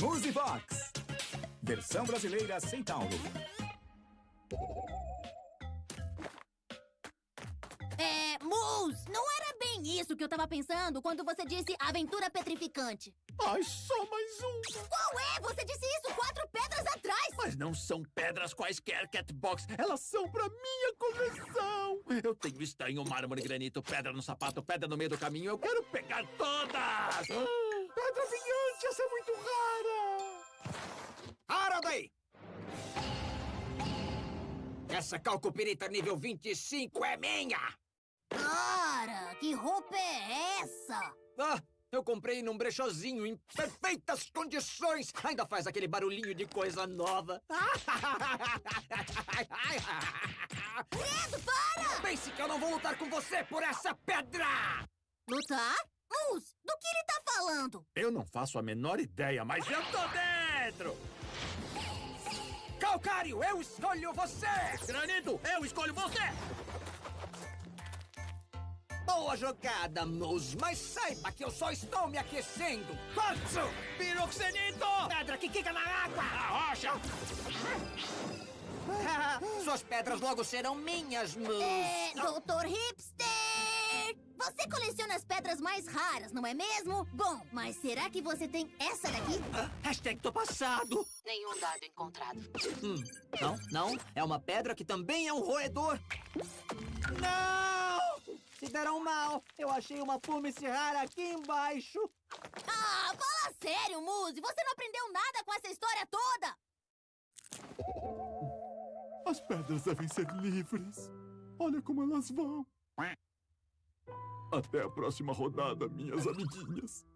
Musivox. Versão brasileira Centauro. É, Mus, não era bem isso que eu tava pensando quando você disse aventura petrificante. Ai, só mais um. Qual é? Você disse isso quatro pedras atrás! Mas não são pedras quaisquer, Catbox. Elas são pra minha coleção. Eu tenho estanho, mármore, granito, pedra no sapato, pedra no meio do caminho. Eu quero pegar todas! Pedra brilhante, essa é muito rara! Para daí! Essa calcopirita nível 25 é minha! Cara, que roupa é essa? Ah, eu comprei num brechozinho em perfeitas condições. Ainda faz aquele barulhinho de coisa nova. Credo, para! Pense que eu não vou lutar com você por essa pedra! Lutar? Mus, do que ele tá falando? Eu não faço a menor ideia, mas eu tô dentro! Calcário, eu escolho você! Granito, eu escolho você! Boa jogada, Mus, mas saiba que eu só estou me aquecendo. Quartzo! Piroxenito! Pedra que quica na água! A rocha! Suas pedras logo serão minhas, Mus. É, Doutor Hipster! Você coleciona as pedras mais raras, não é mesmo? Bom, mas será que você tem essa daqui? Ah, hashtag tô passado. Nenhum dado encontrado. Hum, não, não. É uma pedra que também é um roedor. Não! Se deram mal. Eu achei uma pumice rara aqui embaixo. Ah, fala sério, Muse! Você não aprendeu nada com essa história toda! As pedras devem ser livres. Olha como elas vão. Até a próxima rodada, minhas amiguinhas.